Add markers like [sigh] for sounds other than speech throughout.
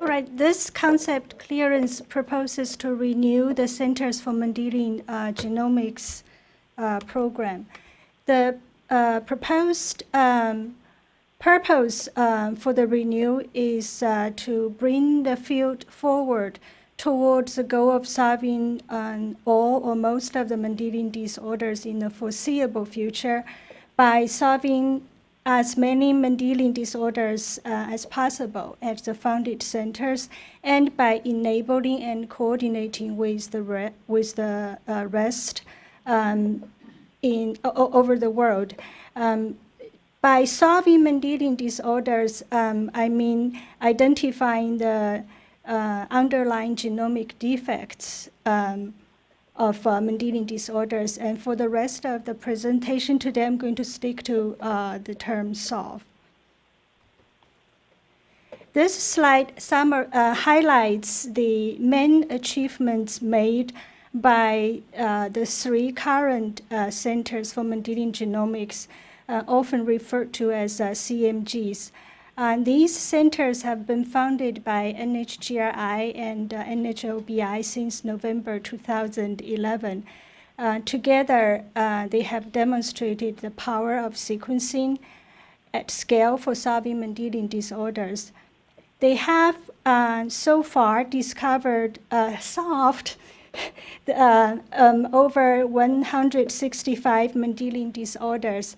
Right, this concept clearance proposes to renew the Centers for Mendelian uh, Genomics uh, program. The uh, proposed um, purpose um, for the renew is uh, to bring the field forward towards the goal of solving um, all or most of the Mendelian disorders in the foreseeable future by solving as many Mendelian disorders uh, as possible at the funded centers and by enabling and coordinating with the, with the uh, rest um, in, over the world. Um, by solving Mendelian disorders, um, I mean identifying the uh, underlying genomic defects um, of uh, Mendelian disorders. And for the rest of the presentation today, I'm going to stick to uh, the term solve. This slide summer, uh, highlights the main achievements made by uh, the three current uh, centers for Mendelian genomics, uh, often referred to as CMGs. Uh, these centers have been founded by NHGRI and uh, NHLBI since November 2011. Uh, together, uh, they have demonstrated the power of sequencing at scale for solving Mendelian disorders. They have uh, so far discovered, [laughs] uh, solved um, over 165 Mendelian disorders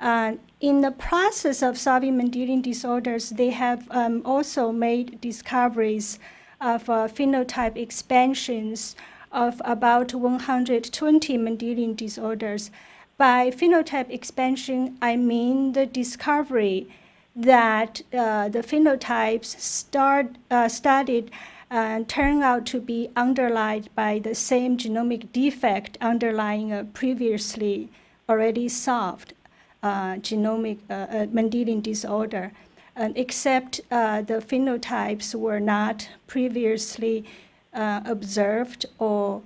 uh, in the process of solving Mendelian disorders, they have um, also made discoveries of uh, phenotype expansions of about 120 Mendelian disorders. By phenotype expansion, I mean the discovery that uh, the phenotypes start, uh, studied uh, turn out to be underlined by the same genomic defect underlying a previously already solved uh, genomic uh, uh, Mendelian disorder, except the phenotypes were not previously observed or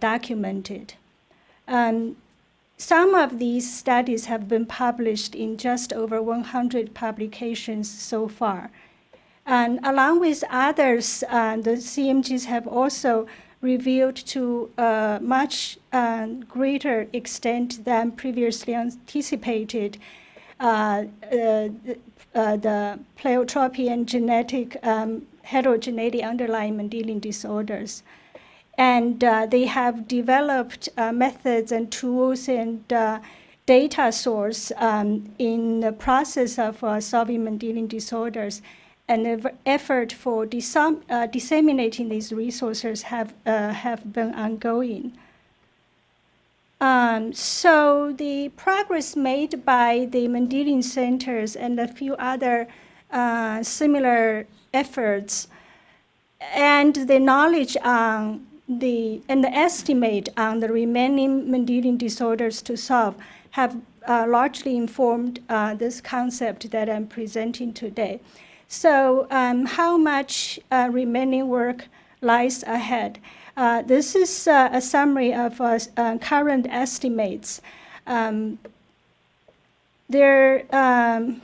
documented. Um, some of these studies have been published in just over 100 publications so far. And along with others, uh, the CMGs have also revealed to a much uh, greater extent than previously anticipated uh, uh, uh, the pleiotropy and genetic um, heterogeneity underlying Mendelian disorders. And uh, they have developed uh, methods and tools and data source um, in the process of solving Mendelian disorders and the effort for uh, disseminating these resources have, uh, have been ongoing. Um, so the progress made by the Mendelian centers and a few other uh, similar efforts and the knowledge on the and the estimate on the remaining Mendelian disorders to solve have uh, largely informed uh, this concept that I'm presenting today. So um, how much uh, remaining work lies ahead? Uh, this is uh, a summary of uh, uh, current estimates. Um, there, um,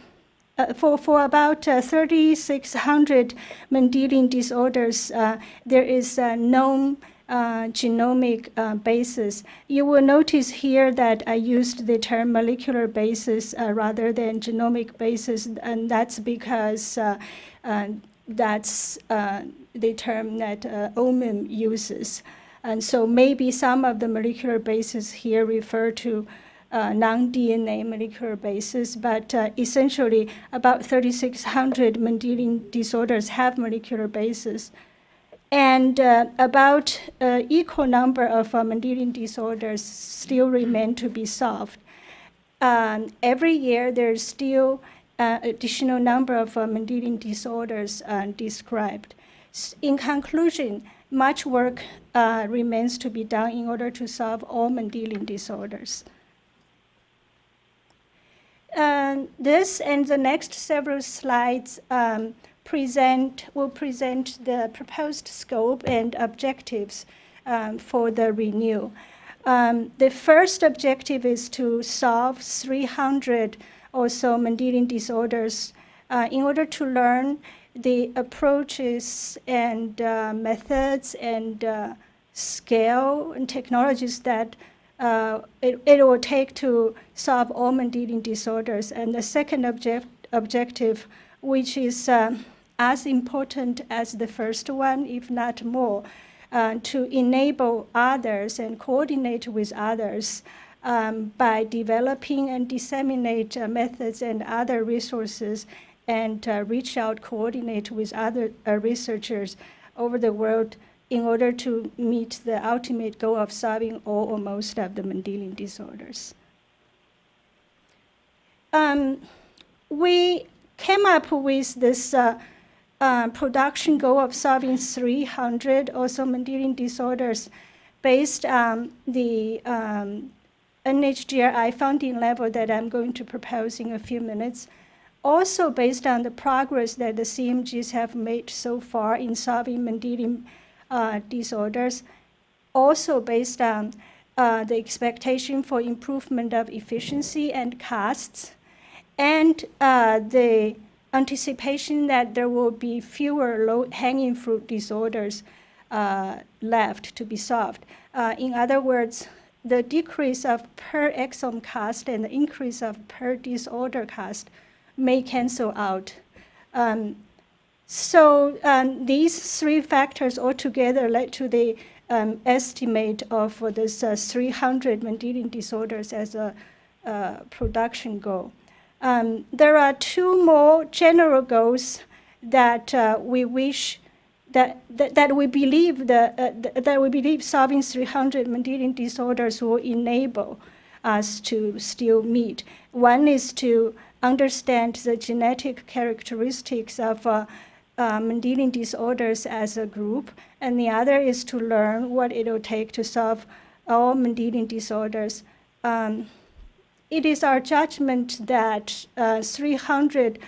uh, for, for about 3,600 Mendelian disorders, there is a known uh, genomic uh, basis. You will notice here that I used the term molecular basis uh, rather than genomic basis, and that's because uh, uh, that's uh, the term that OMIM uses. And so maybe some of the molecular bases here refer to non-DNA molecular basis, but essentially about 3,600 Mendelian disorders have molecular basis and uh, about uh, equal number of Mendelian disorders still remain to be solved. Um, every year, there's still uh, additional number of Mendelian disorders uh, described. In conclusion, much work uh, remains to be done in order to solve all Mendelian disorders. Um, this and the next several slides um, present, will present the proposed scope and objectives um, for the renew. Um, the first objective is to solve 300 or so Mendelian disorders uh, in order to learn the approaches and uh, methods and uh, scale and technologies that uh, it, it will take to solve all Mendelian disorders. And the second object, objective, which is uh, as important as the first one, if not more, uh, to enable others and coordinate with others um, by developing and disseminate uh, methods and other resources and uh, reach out, coordinate with other uh, researchers over the world in order to meet the ultimate goal of solving all or most of the Mendelian disorders. Um, we came up with this uh, uh, production goal of solving 300 also Mendelian disorders based on the um, NHGRI funding level that I'm going to propose in a few minutes. Also based on the progress that the CMGs have made so far in solving Mendelian uh, disorders, also based on uh, the expectation for improvement of efficiency and costs, and uh, the anticipation that there will be fewer low-hanging fruit disorders uh, left to be solved. Uh, in other words, the decrease of per exome cost and the increase of per disorder cost may cancel out. Um, so um, these three factors altogether led to the um, estimate of uh, this uh, 300 Mendelian disorders as a uh, production goal. Um, there are two more general goals that uh, we wish that, that, that we believe that, uh, that we believe solving 300 Mendelian disorders will enable us to still meet. One is to understand the genetic characteristics of uh, uh, Mendelian disorders as a group, and the other is to learn what it will take to solve all Mendelian disorders. Um, it is our judgment that uh, 300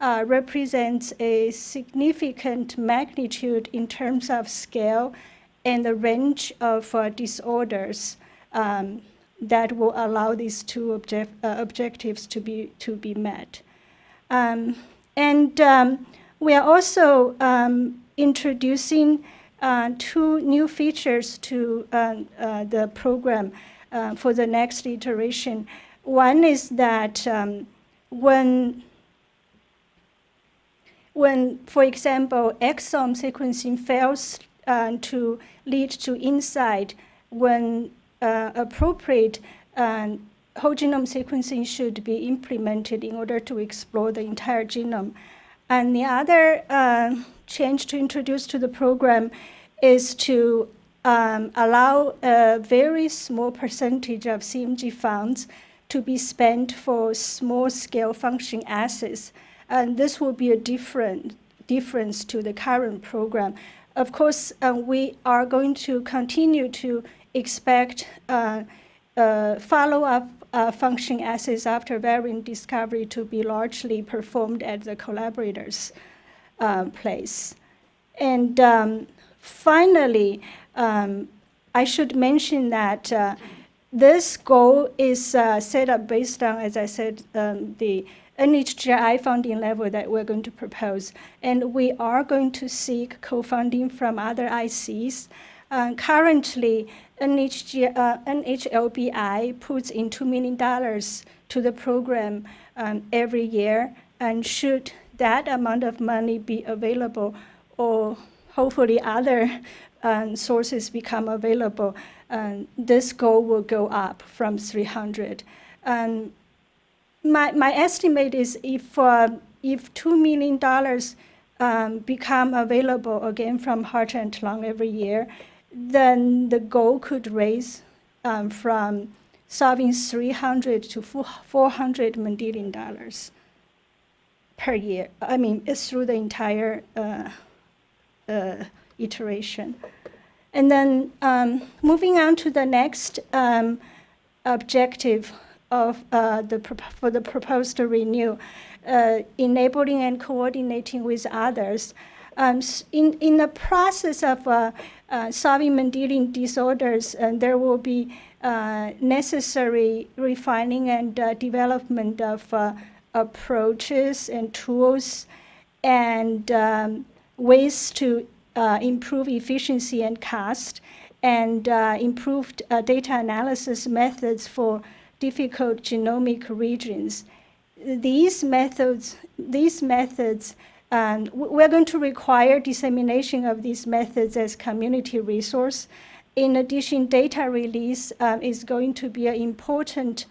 uh, represents a significant magnitude in terms of scale and the range of uh, disorders um, that will allow these two object, objectives to be, to be met. Um, and um, we are also um, introducing uh, two new features to uh, uh, the program for the next iteration. One is that um, when, when, for example, exome sequencing fails uh, to lead to insight when uh, appropriate um, whole genome sequencing should be implemented in order to explore the entire genome. And the other uh, change to introduce to the program is to um, allow a very small percentage of CMG funds to be spent for small-scale function assays. And this will be a different difference to the current program. Of course, uh, we are going to continue to expect uh, uh, follow-up uh, function assays after variant discovery to be largely performed at the collaborators' uh, place. And um, finally, um, I should mention that uh, this goal is uh, set up based on, as I said, um, the NHGRI funding level that we're going to propose. And we are going to seek co-funding from other ICs. Uh, currently, NHG, uh, NHLBI puts in $2 million to the program um, every year. And should that amount of money be available or hopefully other um, sources become available, um, this goal will go up from 300. Um, my, my estimate is if, uh, if $2 million um, become available again from Heart and Lung every year, then the goal could raise um, from solving 300 to 400 Mendelian dollars per year. I mean, it's through the entire uh, uh, iteration. And then um, moving on to the next um, objective of uh, the for the proposed renew, uh, enabling and coordinating with others. Um, in, in the process of uh, uh, solving Mendelian disorders, and there will be uh, necessary refining and uh, development of uh, approaches and tools and um, ways to uh, improve efficiency and cost and uh, improved uh, data analysis methods for difficult genomic regions. These methods, these methods um, we're going to require dissemination of these methods as community resource. In addition, data release uh, is going to be an important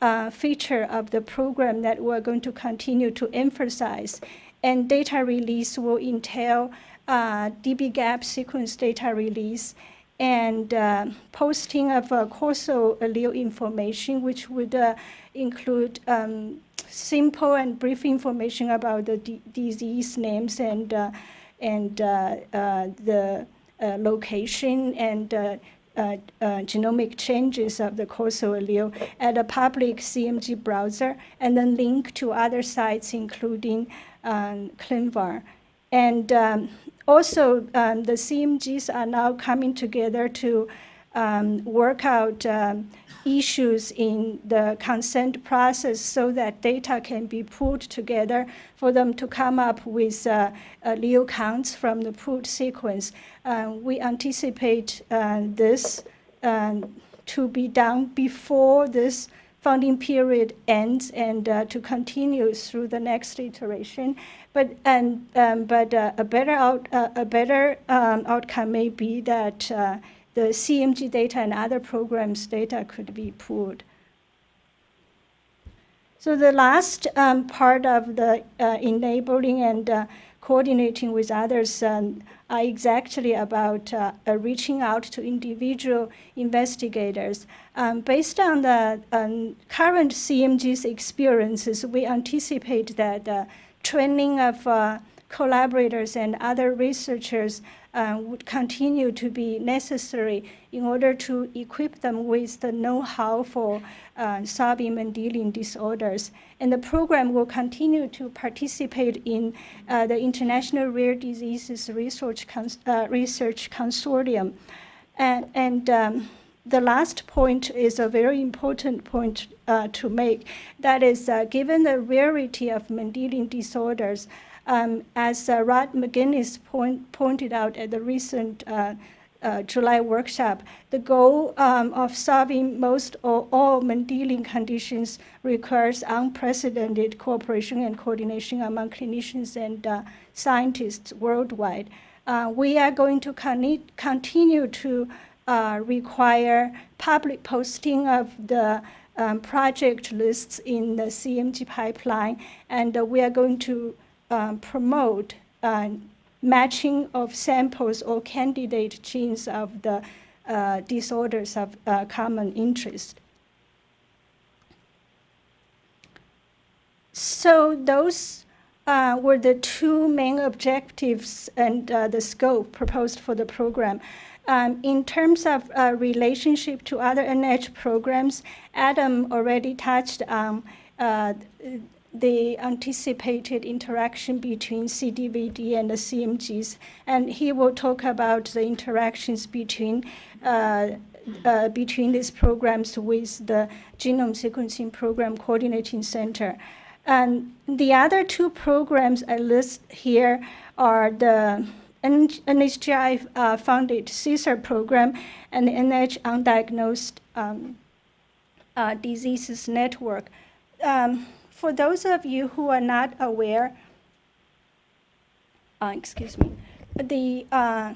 uh, feature of the program that we're going to continue to emphasize. And data release will entail uh, dbGaP sequence data release and uh, posting of uh, causal allele information, which would uh, include um, simple and brief information about the disease names and, uh, and uh, uh, the location and genomic changes of the causal allele at a public CMG browser, and then link to other sites, including um, ClinVar. And um, also, um, the CMGs are now coming together to um, work out um, issues in the consent process so that data can be pulled together for them to come up with uh, allele counts from the pooled sequence. Uh, we anticipate uh, this um, to be done before this funding period ends and uh, to continue through the next iteration. But and um, but uh, a better out uh, a better um, outcome may be that uh, the CMG data and other programs data could be pooled. So the last um, part of the uh, enabling and uh, coordinating with others um, are exactly about uh, uh reaching out to individual investigators. Um, based on the um, current CMG's experiences, we anticipate that uh, training of uh, collaborators and other researchers uh, would continue to be necessary in order to equip them with the know-how for uh, Mendelian disorders. And the program will continue to participate in uh, the International Rare Diseases Research, Cons uh, Research Consortium. And, and um, the last point is a very important point uh, to make. That is, uh, given the rarity of Mendelian disorders, um, as uh, Rod McInnes point, pointed out at the recent uh, uh, July workshop, the goal um, of solving most or all Mendelian conditions requires unprecedented cooperation and coordination among clinicians and uh, scientists worldwide. We are going to con continue to uh, require public posting of the um, project lists in the CMG pipeline, and we are going to um, promote uh, matching of samples or candidate genes of the uh, disorders of uh, common interest. So those uh, were the two main objectives and uh, the scope proposed for the program. Um, in terms of uh, relationship to other NIH programs, Adam already touched on uh, the anticipated interaction between CDVD and the CMGs. And he will talk about the interactions between uh, uh, between these programs with the Genome Sequencing Program Coordinating Center. And the other two programs I list here are the NHGRI uh, funded CSER program and NIH Undiagnosed um, uh, Diseases Network. Um, for those of you who are not aware, uh, excuse me, the, uh,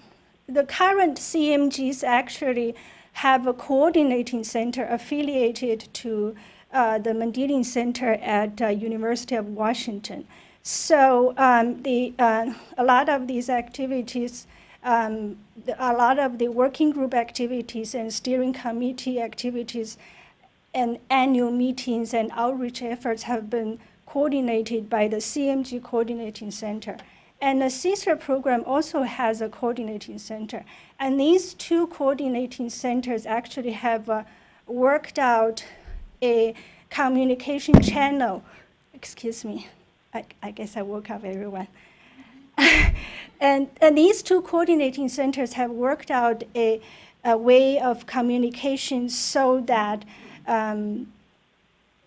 the current CMGs actually have a coordinating center affiliated to uh, the Mendelian Center at uh, University of Washington. So um, the, uh, a lot of these activities, um, a lot of the working group activities and steering committee activities and annual meetings and outreach efforts have been coordinated by the CMG Coordinating Center. And the CSER program also has a coordinating center. And these two coordinating centers actually have uh, worked out a communication channel. Excuse me, I, I guess I woke up everyone. [laughs] and, and these two coordinating centers have worked out a, a way of communication so that um,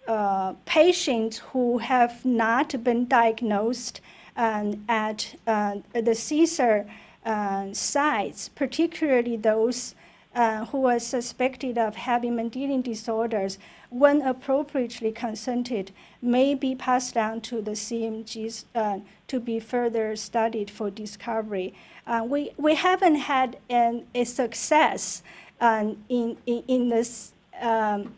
uh, patients who have not been diagnosed um, at uh, the CSER uh, sites, particularly those uh, who are suspected of having Mendelian disorders, when appropriately consented, may be passed down to the CMGs uh, to be further studied for discovery. Uh, we, we haven't had an, a success um, in, in, in, this um,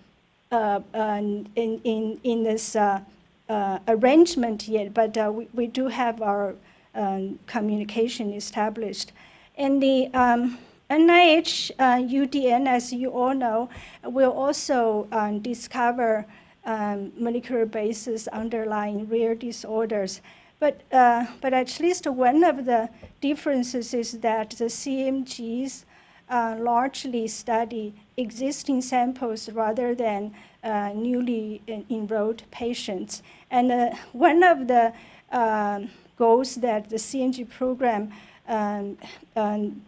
uh, in, in, in this uh, uh, arrangement yet, but we, we do have our um, communication established. And the um, NIH UDN, as you all know, will also um, discover um, molecular bases underlying rare disorders. But, uh, but at least one of the differences is that the CMGs uh, largely study existing samples rather than uh, newly enrolled patients. And uh, one of the um, goals that the CMG program um, um,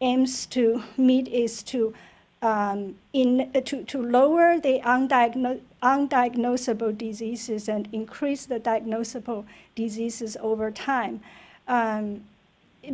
aims to meet is to um, in, to, to lower the undiagno undiagnosable diseases and increase the diagnosable diseases over time. Um,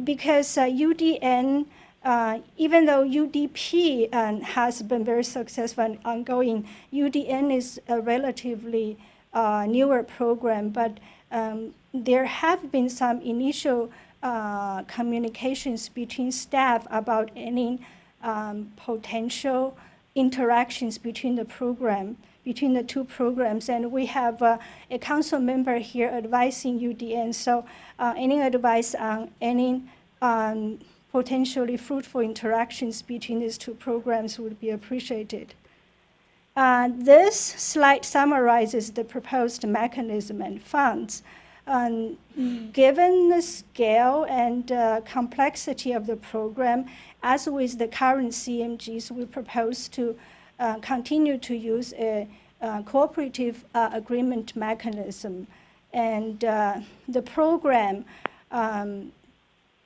because uh, UDN uh, even though UDP um, has been very successful and ongoing, UDN is a relatively uh, newer program, but um, there have been some initial uh, communications between staff about any um, potential interactions between the program, between the two programs. And we have uh, a council member here advising UDN. So uh, any advice on any um, potentially fruitful interactions between these two programs would be appreciated. Uh, this slide summarizes the proposed mechanism and funds. Um, given the scale and uh, complexity of the program, as with the current CMGs, we propose to uh, continue to use a, a cooperative uh, agreement mechanism. And uh, the program um,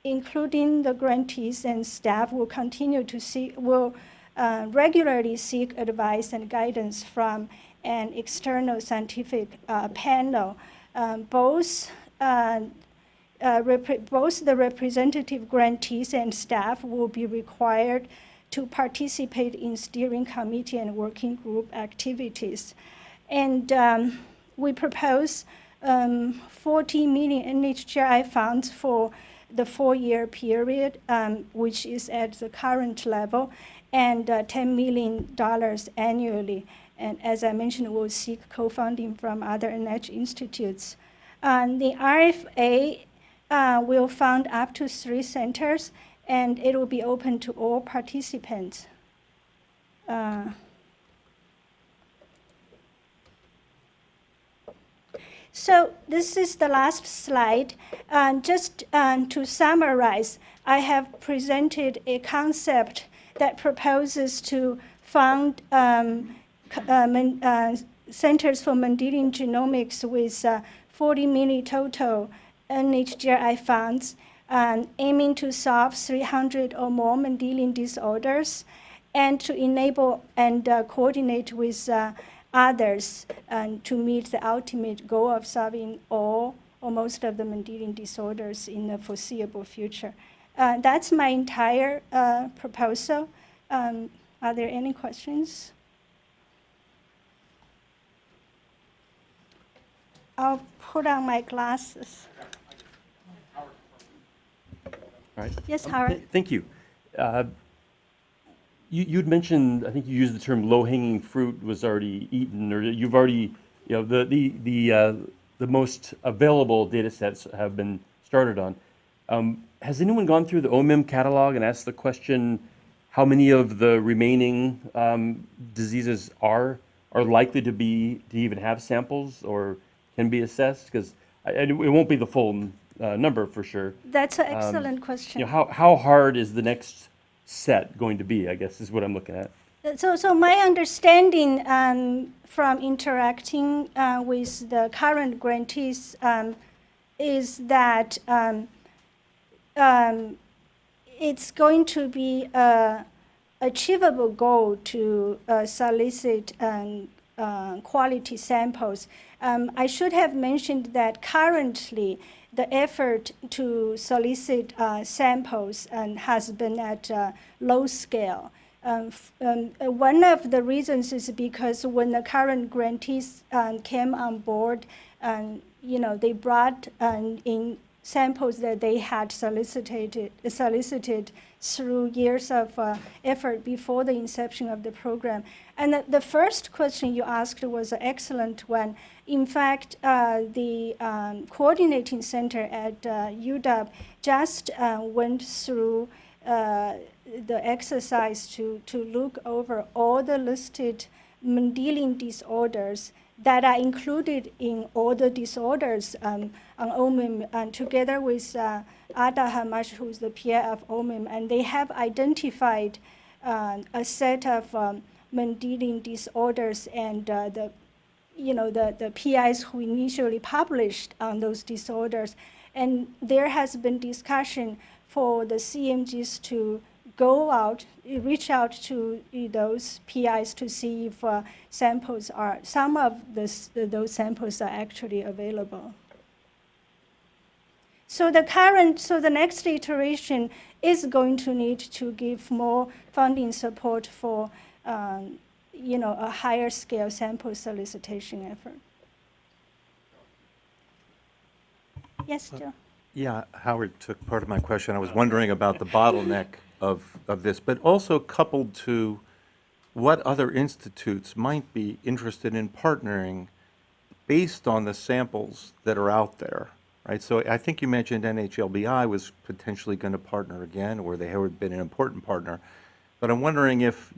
including the grantees and staff, will continue to see, will uh, regularly seek advice and guidance from an external scientific uh, panel. Um, both, uh, uh both the representative grantees and staff will be required to participate in steering committee and working group activities. And um, we propose um, 40 million NHGRI funds for the four-year period, um, which is at the current level, and uh, $10 million annually. And as I mentioned, we'll seek co-funding from other NIH institutes. Um, the RFA uh, will fund up to three centers, and it will be open to all participants. Uh, So this is the last slide. Uh, just um, to summarize, I have presented a concept that proposes to fund um, uh, uh, centers for Mendelian genomics with uh, 40 million total NHGRI funds, um, aiming to solve 300 or more Mendelian disorders, and to enable and uh, coordinate with uh, others and to meet the ultimate goal of solving all or most of the Mendelian disorders in the foreseeable future. Uh, that's my entire uh, proposal. Um, are there any questions? I'll put on my glasses. All right. Yes, um, Howard. th thank you. Uh, you, you'd mentioned, I think you used the term low-hanging fruit was already eaten, or you've already, you know, the, the, the, uh, the most available data sets have been started on. Um, has anyone gone through the OMIM catalog and asked the question, how many of the remaining um, diseases are, are likely to be, to even have samples or can be assessed? Because it won't be the full uh, number for sure. That's an excellent um, question. You know, how, how hard is the next set going to be, I guess, is what I'm looking at. So, so my understanding um, from interacting uh, with the current grantees um, is that um, um it's going to be a achievable goal to uh, solicit um, uh, quality samples. Um, I should have mentioned that currently the effort to solicit uh, samples um, has been at uh, low scale. Um, um, one of the reasons is because when the current grantees um, came on board, um, you know, they brought in samples that they had solicited, solicited through years of uh, effort before the inception of the program. And the, the first question you asked was an excellent one. In fact, uh, the um, coordinating center at uh, UW just uh, went through uh, the exercise to, to look over all the listed Mendelian disorders that are included in all the disorders um, on OMIM, and together with uh, Ada Hamosh, who's the PI of OMIM, and they have identified uh, a set of um, Mendelian disorders and uh, the you know, the, the PIs who initially published on those disorders. And there has been discussion for the CMGs to go out, reach out to those PIs to see if uh, samples are, some of this, those samples are actually available. So the current, so the next iteration is going to need to give more funding support for um, you know, a higher scale sample solicitation effort. Yes, Joe? Yeah, Howard took part of my question. I was wondering about the bottleneck of, of this, but also coupled to what other institutes might be interested in partnering based on the samples that are out there, right? So I think you mentioned NHLBI was potentially going to partner again, or they had been an important partner. But I'm wondering if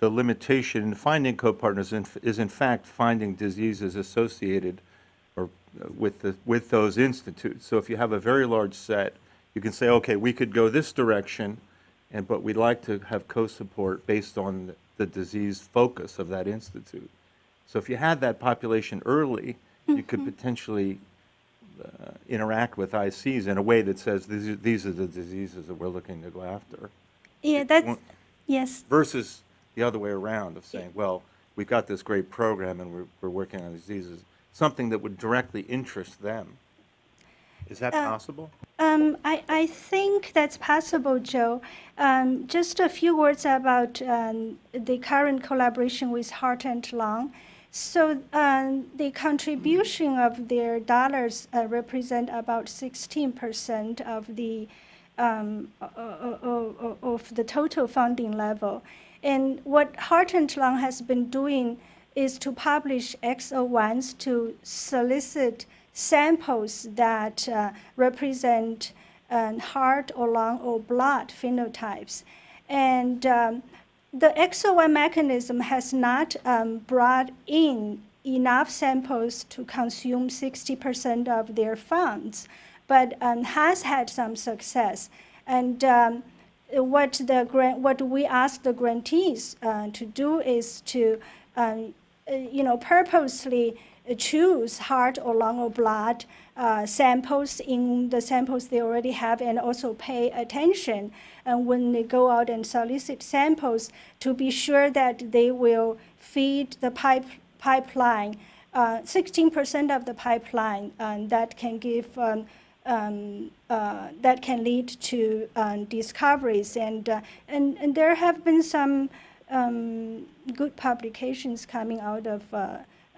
the limitation in finding co-partners is in fact finding diseases associated or uh, with the, with those institutes. So if you have a very large set, you can say, okay, we could go this direction, and, but we'd like to have co-support based on the disease focus of that institute. So if you had that population early, you could potentially uh, interact with ICs in a way that says, these are, these are the diseases that we're looking to go after. Yeah, that's, yes. versus the other way around of saying, well, we've got this great program and we're, we're working on diseases, something that would directly interest them. Is that possible? Um, I, I think that's possible, Joe. Um, just a few words about um, the current collaboration with Heart and Lung. So um, the contribution of their dollars uh, represent about 16% of the um, of the total funding level. And what Heart and Lung has been doing is to publish X01s to solicit samples that uh, represent um, heart or lung or blood phenotypes. And um, the X01 mechanism has not um, brought in enough samples to consume 60% of their funds, but um, has had some success. And um, what the grant, what we ask the grantees uh, to do is to, um, uh, you know, purposely choose heart or lung or blood uh, samples in the samples they already have, and also pay attention uh, when they go out and solicit samples to be sure that they will feed the pipe pipeline. Uh, 16% of the pipeline um, that can give um, um, uh, that can lead to um, discoveries. And, uh, and, and there have been some um, good publications coming out of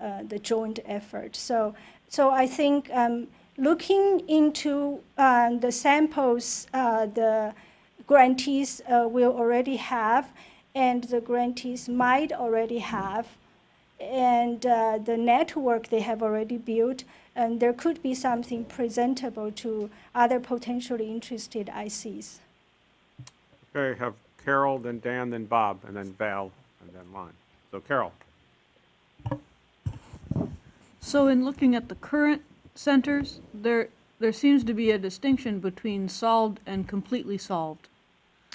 uh, the joint effort. So, so I think um, looking into um, the samples uh, the grantees uh, will already have, and the grantees might already have, and the network they have already built, and there could be something presentable to other potentially interested ICs. Okay, have Carol, then Dan, then Bob, and then Val, and then Lon. So Carol, So in looking at the current centers, there, there seems to be a distinction between solved and completely solved.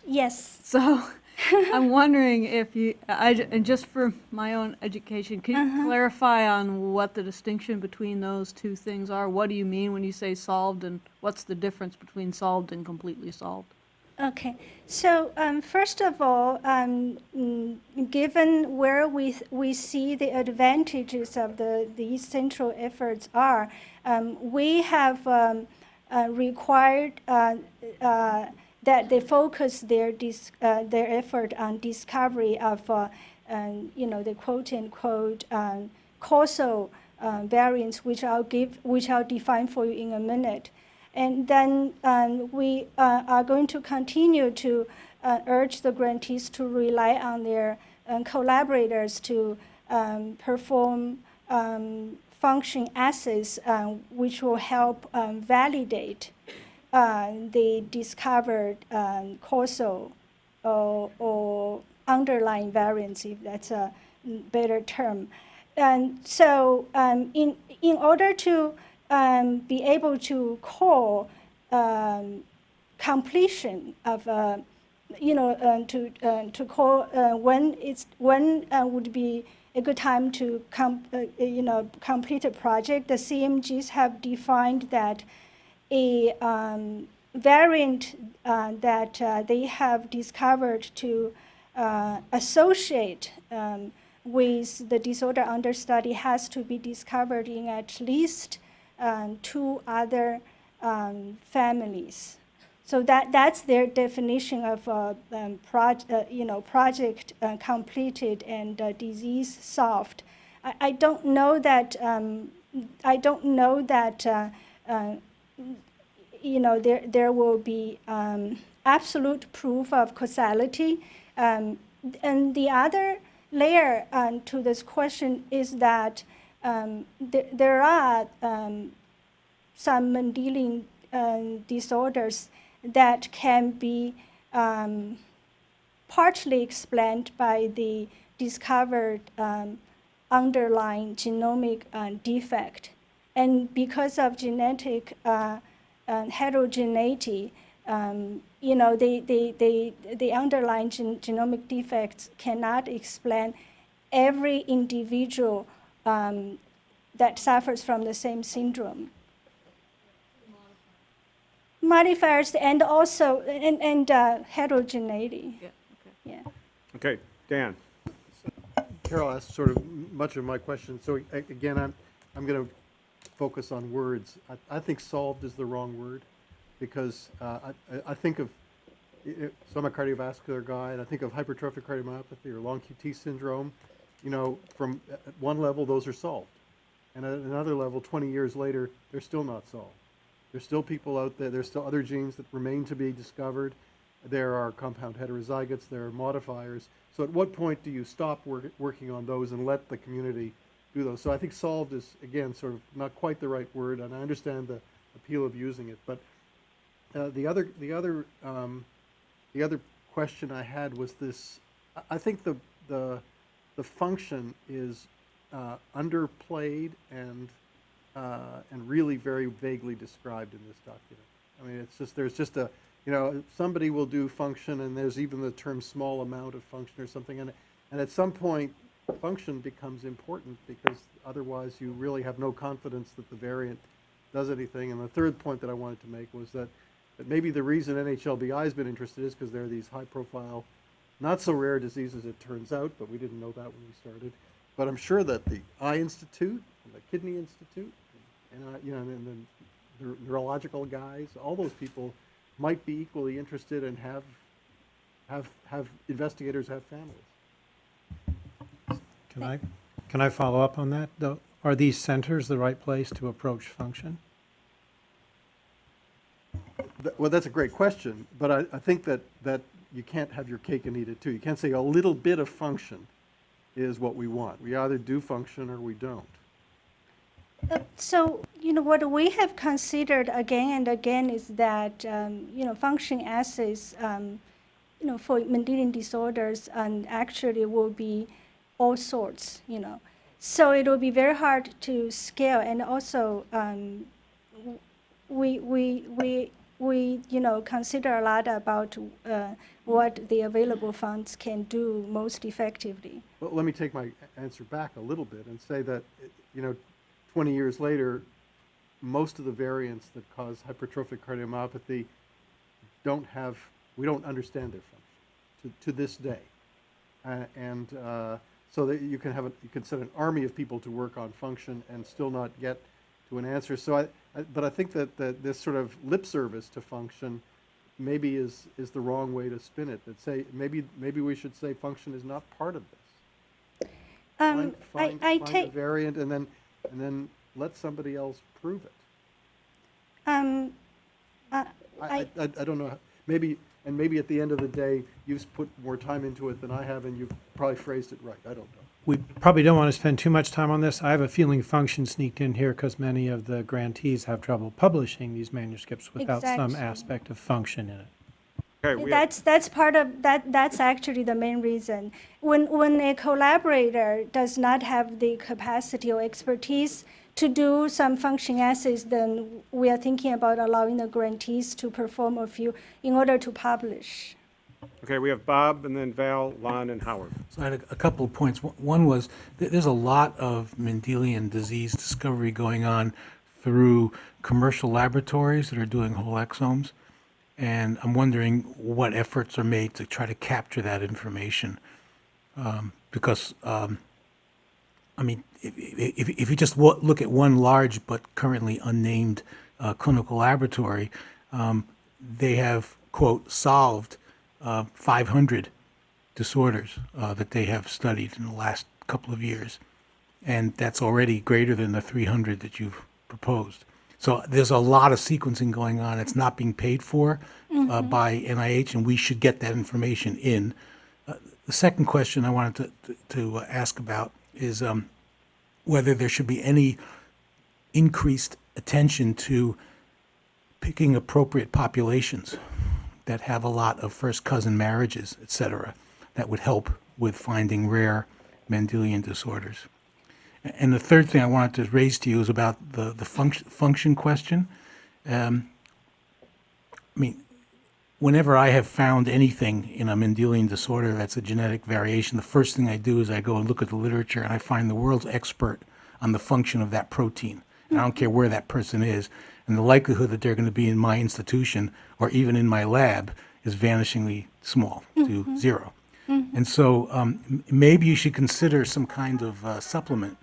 Yes. So [laughs] I'm wondering if you, I, and just for my own education, can you uh-huh. clarify on what the distinction between those two things are? What do you mean when you say solved and what's the difference between solved and completely solved? Okay, so um, first of all, um, mm, given where we, we see the advantages of the, these central efforts are, um, we have um, uh, required uh, uh, that they focus their, dis- uh, their effort on discovery of, uh, um, you know, the quote-unquote um, causal uh, variants, which I'll give, which I'll define for you in a minute. And then um, we uh, are going to continue to uh, urge the grantees to rely on their um, collaborators to um, perform um, function assays, um, which will help um, validate uh, the discovered causal or, or underlying variants, if that's a better term. And so, in in order to um, be able to call um, completion of, uh, you know, uh, to uh, to call uh, when it's when uh, would be a good time to com- uh, you know complete a project. The CMGs have defined that a um, variant that they have discovered to associate um, with the disorder under study has to be discovered in at least um, two other um, families. So that, that's their definition of uh, um, uh, you know, project uh, completed and uh, disease solved. I, I don't know that um, I don't know that uh, uh, you know there there will be um, absolute proof of causality. Um, and the other layer to this question is that um, th- there are um, some Mendelian um, disorders that can be um, partly explained by the discovered um, underlying genomic uh, defect. And because of genetic uh, uh, heterogeneity, um, you know, the, the, the, the underlying gen- genomic defects cannot explain every individual um, that suffers from the same syndrome. Modifiers and also and, and uh, heterogeneity. Yeah, okay. Yeah. Okay, Dan. Carol asked sort of much of my question, so again, I'm, I'm going to focus on words. I, I think solved is the wrong word, because uh, I, I- I think of, i- i- so I'm a cardiovascular guy, and I think of hypertrophic cardiomyopathy or long QT syndrome, you know, from, at one level, those are solved. And at another level, 20 years later, they're still not solved. There's still people out there, there's still other genes that remain to be discovered. There are compound heterozygotes, there are modifiers. So at what point do you stop work, working on those and let the community do those? So I think solved is, again, sort of not quite the right word, and I understand the appeal of using it. But uh, the other, the other, um, the other question I had was this. I- I think the the the function is uh, underplayed and uh, and really very vaguely described in this document. I mean, it's just there's just a you know somebody will do function and there's even the term small amount of function or something and and at some point function becomes important because otherwise you really have no confidence that the variant does anything. And the third point that I wanted to make was that that maybe the reason NHLBI has been interested is because there are these high profile not so rare diseases it turns out, but we didn't know that when we started. But I'm sure that the Eye Institute, and the Kidney Institute, and uh, you know, and then the neurological guys, all those people might be equally interested and have have have investigators have families. Can I, can I follow up on that, though? Are these centers the right place to approach function? Well, that's a great question, but I, I think that, that you can't have your cake and eat it too. You can't say a little bit of function is what we want. We either do function or we don't. Uh, So, you know, what we have considered again and again is that, um, you know, function assays, um, you know, for Mendelian disorders and actually will be all sorts, you know. So it will be very hard to scale and also um, we, we, we, we, you know, consider a lot about uh, what the available funds can do most effectively. Well, let me take my answer back a little bit and say that, you know, 20 years later, most of the variants that cause hypertrophic cardiomyopathy don't have We don't understand their function to, to this day. Uh, and uh, so that you can have a, you can set an army of people to work on function and still not get to an answer. So I but I think that, that this sort of lip service to function maybe is is the wrong way to spin it. That say maybe maybe we should say function is not part of this. Um, Find, I, I find, find a take, variant and then and then let somebody else prove it. um, uh, I, I, I, I don't know, maybe, and maybe at the end of the day, you've put more time into it than I have, and you've probably phrased it right, I don't know. We probably don't want to spend too much time on this. I have a feeling function sneaked in here because many of the grantees have trouble publishing these manuscripts without some Exactly. aspect of function in it. Okay, we have, That's, that's part of, that, that's actually the main reason. When, when a collaborator does not have the capacity or expertise to do some function assays, then we are thinking about allowing the grantees to perform a few in order to publish. Okay, we have Bob, and then Val, Lon, and Howard. So I had a, a couple of points. One- was, th- there's a lot of Mendelian disease discovery going on through commercial laboratories that are doing whole exomes. And I'm wondering what efforts are made to try to capture that information. Um, because, um, I mean, if, if, if you just look at one large but currently unnamed uh, clinical laboratory, um, they have, quote, solved uh, 500 disorders uh, that they have studied in the last couple of years. And that's already greater than the 300 that you've proposed. So there's a lot of sequencing going on. It's not being paid for uh, by NIH, and we should get that information in. Uh, the second question I wanted to, to, to uh, ask about is um, whether there should be any increased attention to picking appropriate populations that have a lot of first cousin marriages, et cetera, that would help with finding rare Mendelian disorders. And the third thing I wanted to raise to you is about the, the function, function question. Um, I mean, whenever I have found anything in a Mendelian disorder that's a genetic variation, the first thing I do is I go and look at the literature and I find the world's expert on the function of that protein. And I don't care where that person is. And the likelihood that they're going to be in my institution or even in my lab is vanishingly small to zero. And so um, maybe you should consider some kind of uh, supplement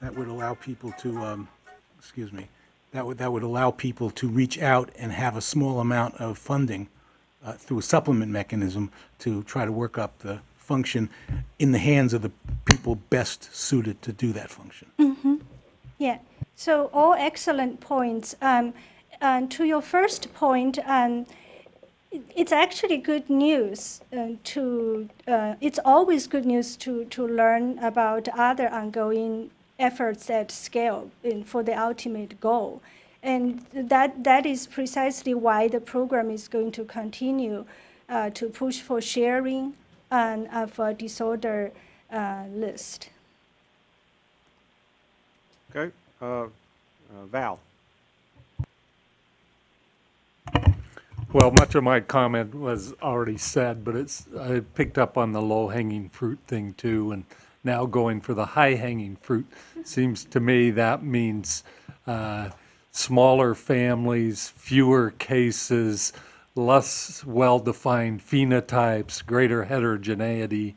that would allow people to, um, excuse me, that would, that would allow people to reach out and have a small amount of funding uh, through a supplement mechanism to try to work up the function in the hands of the people best suited to do that function. Yeah, so all excellent points. Um, and to your first point, um, it's actually good news uh, to, uh, it's always good news to, to learn about other ongoing efforts at scale in, for the ultimate goal. And that, that is precisely why the program is going to continue uh, to push for sharing and of a disorder uh, list. Okay, uh, uh, Val. Well, much of my comment was already said, but it's, I picked up on the low-hanging fruit thing too, and now going for the high-hanging fruit. Seems to me that means, uh, smaller families, fewer cases, less well-defined phenotypes, greater heterogeneity,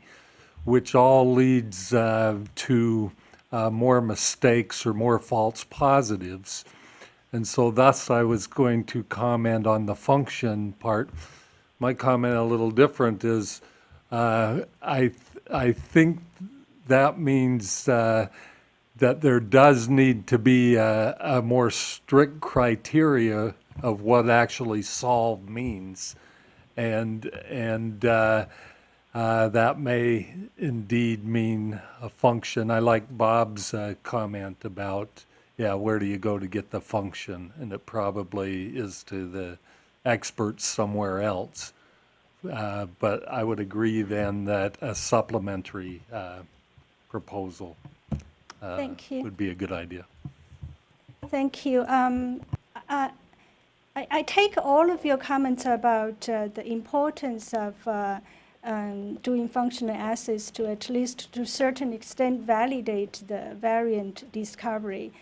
which all leads, uh, to, uh, more mistakes or more false positives. And so thus I was going to comment on the function part. My comment a little different is, uh, I, th- I think that means, uh, that there does need to be a, a more strict criteria of what actually solve means. And, and, uh, that may indeed mean a function. I like Bob's uh, comment about, yeah, where do you go to get the function? And it probably is to the experts somewhere else. Uh, but I would agree then that a supplementary uh, proposal uh, Thank you. would be a good idea. Thank you. Um, I, I I take all of your comments about uh, the importance of uh, um, doing functional assays to at least to a certain extent validate the variant discovery.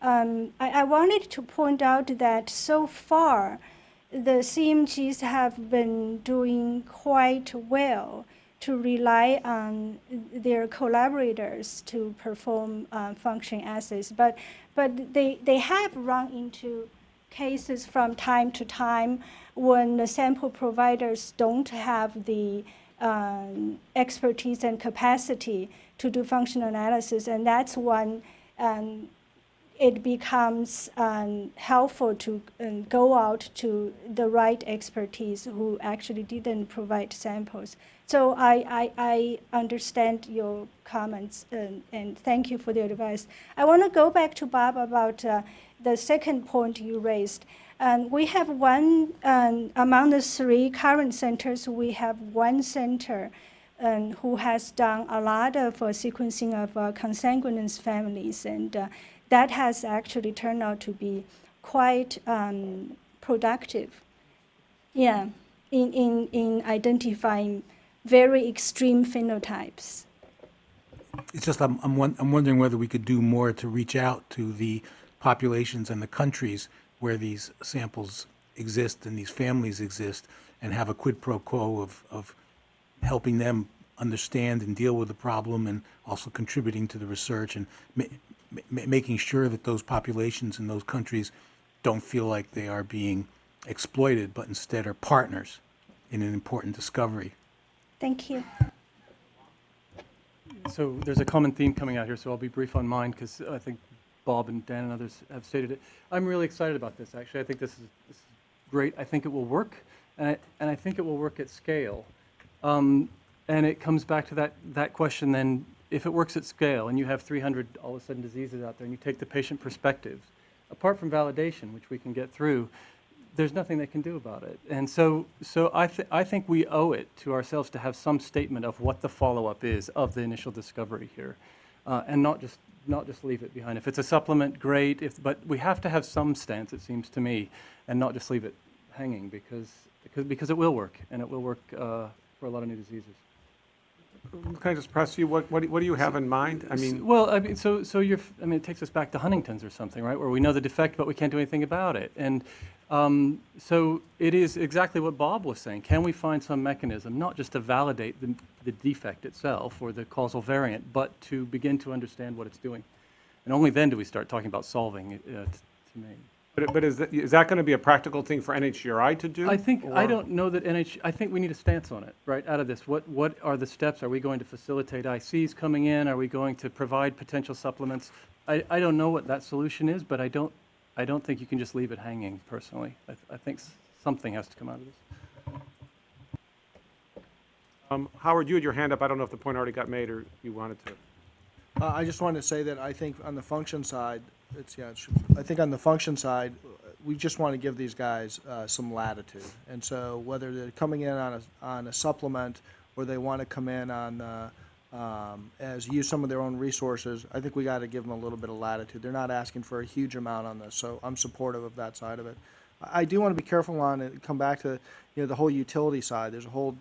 Um, I, I wanted to point out that so far, the CMGs have been doing quite well to rely on their collaborators to perform uh, function assays. But, but they, they have run into cases from time to time when the sample providers don't have the um, expertise and capacity to do functional analysis, and that's when um, it becomes um, helpful to um, go out to the right expertise who actually didn't provide samples. So I, I, I understand your comments and, and thank you for the advice. I want to go back to Bob about uh, the second point you raised. Um, we have one, um, among the three current centers, we have one center um, who has done a lot of uh, sequencing of uh, consanguineous families, and uh, that has actually turned out to be quite um, productive. Yeah, in, in, in identifying very extreme phenotypes. It's just, I'm, I'm, I'm wondering whether we could do more to reach out to the populations and the countries where these samples exist and these families exist and have a quid pro quo of, of helping them understand and deal with the problem and also contributing to the research and ma- ma- making sure that those populations in those countries don't feel like they are being exploited, but instead are partners in an important discovery. Thank you. So there's a common theme coming out here, so I'll be brief on mine because I think Bob and Dan and others have stated it. I'm really excited about this, actually. I think this is, this is great. I think it will work, and I, and I think it will work at scale. Um, and it comes back to that, that question then, if it works at scale and you have 300 all of a sudden diseases out there and you take the patient perspective, apart from validation, which we can get through, there's nothing they can do about it. And so, so I, th- I think we owe it to ourselves to have some statement of what the follow-up is of the initial discovery here, uh, and not just not just leave it behind. If it's a supplement, great. If, but we have to have some stance, it seems to me, and not just leave it hanging because because, because it will work, and it will work uh, for a lot of new diseases. Can I just press you? What, what do- what do you have in mind? I mean, Well, I mean, so, so you're, I mean, it takes us back to Huntington's or something, right? Where we know the defect, but we can't do anything about it. And um, so it is exactly what Bob was saying. Can we find some mechanism, not just to validate the, the defect itself or the causal variant, but to begin to understand what it's doing? And only then do we start talking about solving it, uh, to me. But, but is that, is that going to be a practical thing for NHGRI to do? I think, I or- don't know that NH, I think we need a stance on it, right, out of this. What, what are the steps? Are we going to facilitate ICs coming in? Are we going to provide potential supplements? I, I don't know what that solution is, but I don't, I don't think you can just leave it hanging, personally. I, I think s- something has to come out of this. Um, Howard, you had your hand up. I don't know if the point already got made or you wanted to. Uh, I just wanted to say that I think on the function side, it's, yeah, I think on the function side, we just want to give these guys uh, some latitude. And so whether they're coming in on a, on a supplement or they want to come in on, uh, um, as use some of their own resources, I think we got to give them a little bit of latitude. They're not asking for a huge amount on this, so I'm supportive of that side of it. I I do want to be careful on it, come back to, you know, the whole utility side. There's a whole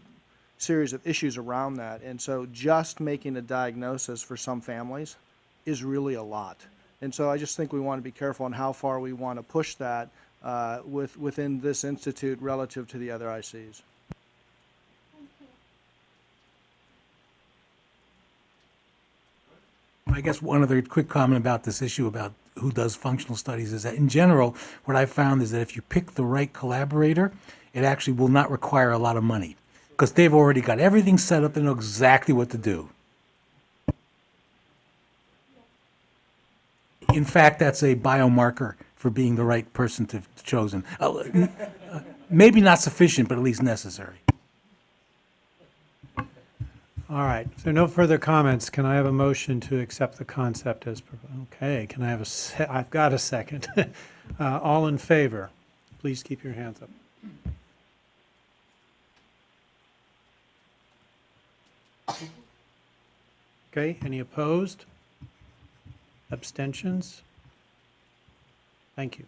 series of issues around that. And so just making a diagnosis for some families is really a lot. And so I just think we want to be careful on how far we want to push that uh, with, within this institute relative to the other ICs. I guess one other quick comment about this issue about who does functional studies is that in general, what I found is that if you pick the right collaborator, it actually will not require a lot of money because they've already got everything set up and know exactly what to do. In fact, that's a biomarker for being the right person to chosen. Uh, uh, Maybe not sufficient, but at least necessary. All right, are no further comments, can I have a motion to accept the concept as, okay, can I have a, I've got a second. [laughs] Uh, All in favor, please keep your hands up. Okay, any opposed? Abstentions? Thank you.